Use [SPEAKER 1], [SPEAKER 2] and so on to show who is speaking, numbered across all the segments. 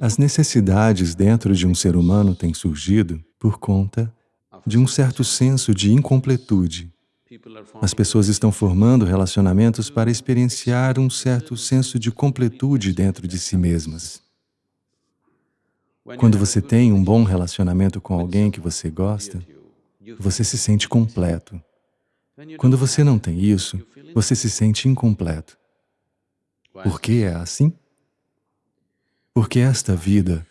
[SPEAKER 1] As necessidades dentro de um ser humano têm surgido por conta de um certo senso de incompletude. As pessoas estão formando relacionamentos para experienciar um certo senso de completude dentro de si mesmas. Quando você tem um bom relacionamento com alguém que você gosta, você se sente completo. Quando você não tem isso, você se sente incompleto. Por que é assim? Porque esta vida,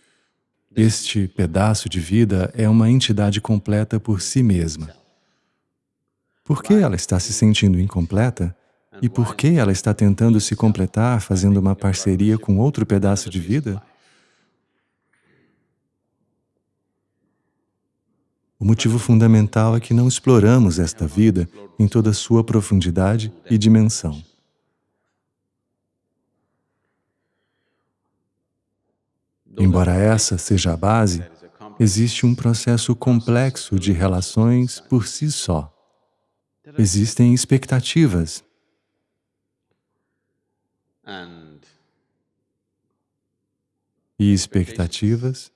[SPEAKER 1] este pedaço de vida é uma entidade completa por si mesma. Por que ela está se sentindo incompleta? E por que ela está tentando se completar fazendo uma parceria com outro pedaço de vida? O motivo fundamental é que não exploramos esta vida em toda a sua profundidade e dimensão. Embora essa seja a base, existe um processo complexo de relações por si só. Existem expectativas. E expectativas,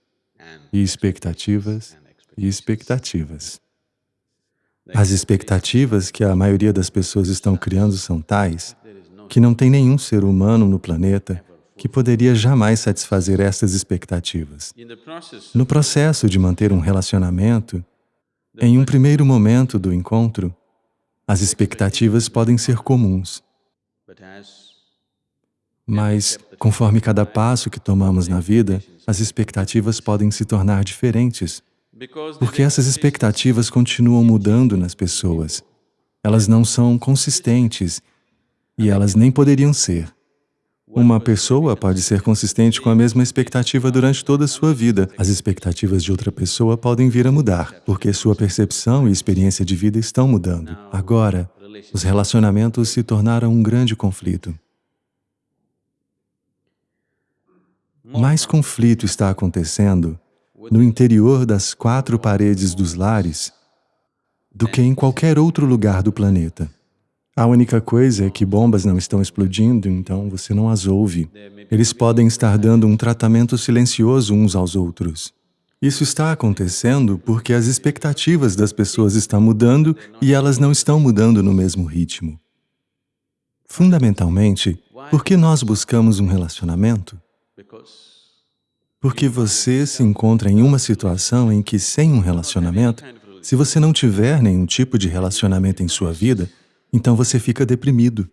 [SPEAKER 1] e expectativas, e expectativas. As expectativas que a maioria das pessoas estão criando são tais que não tem nenhum ser humano no planeta que poderia jamais satisfazer estas expectativas. No processo de manter um relacionamento, em um primeiro momento do encontro, as expectativas podem ser comuns. Mas, conforme cada passo que tomamos na vida, as expectativas podem se tornar diferentes, porque essas expectativas continuam mudando nas pessoas. Elas não são consistentes e elas nem poderiam ser. Uma pessoa pode ser consistente com a mesma expectativa durante toda a sua vida. As expectativas de outra pessoa podem vir a mudar, porque sua percepção e experiência de vida estão mudando. Agora, os relacionamentos se tornaram um grande conflito. Mais conflito está acontecendo no interior das quatro paredes dos lares do que em qualquer outro lugar do planeta. A única coisa é que bombas não estão explodindo, então você não as ouve. Eles podem estar dando um tratamento silencioso uns aos outros. Isso está acontecendo porque as expectativas das pessoas estão mudando e elas não estão mudando no mesmo ritmo. Fundamentalmente, por que nós buscamos um relacionamento? Porque você se encontra em uma situação em que, sem um relacionamento, se você não tiver nenhum tipo de relacionamento em sua vida, então você fica deprimido.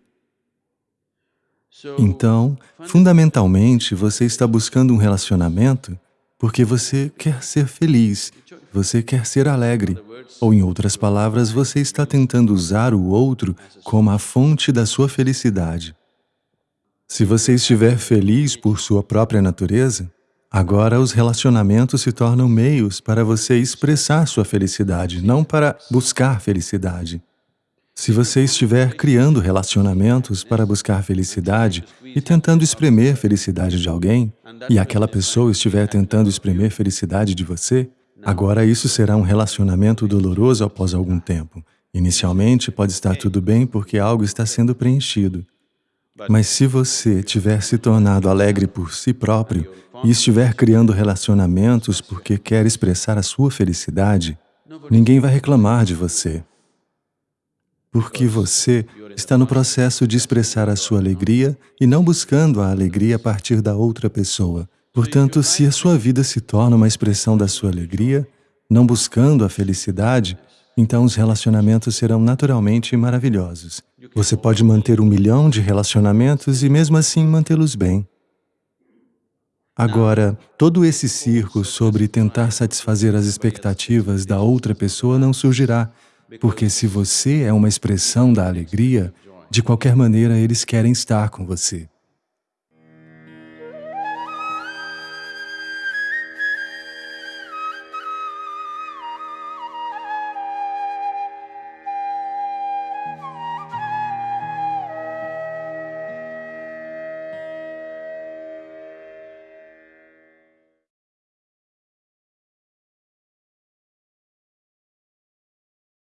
[SPEAKER 1] Então, fundamentalmente, você está buscando um relacionamento porque você quer ser feliz, você quer ser alegre. Ou, em outras palavras, você está tentando usar o outro como a fonte da sua felicidade. Se você estiver feliz por sua própria natureza, agora os relacionamentos se tornam meios para você expressar sua felicidade, não para buscar felicidade. Se você estiver criando relacionamentos para buscar felicidade e tentando espremer felicidade de alguém, e aquela pessoa estiver tentando espremer felicidade de você, agora isso será um relacionamento doloroso após algum tempo. Inicialmente pode estar tudo bem porque algo está sendo preenchido. Mas se você tiver se tornado alegre por si próprio e estiver criando relacionamentos porque quer expressar a sua felicidade, ninguém vai reclamar de você porque você está no processo de expressar a sua alegria e não buscando a alegria a partir da outra pessoa. Portanto, se a sua vida se torna uma expressão da sua alegria, não buscando a felicidade, então os relacionamentos serão naturalmente maravilhosos. Você pode manter um milhão de relacionamentos e mesmo assim mantê-los bem. Agora, todo esse circo sobre tentar satisfazer as expectativas da outra pessoa não surgirá, porque se você é uma expressão da alegria, de qualquer maneira eles querem estar com você.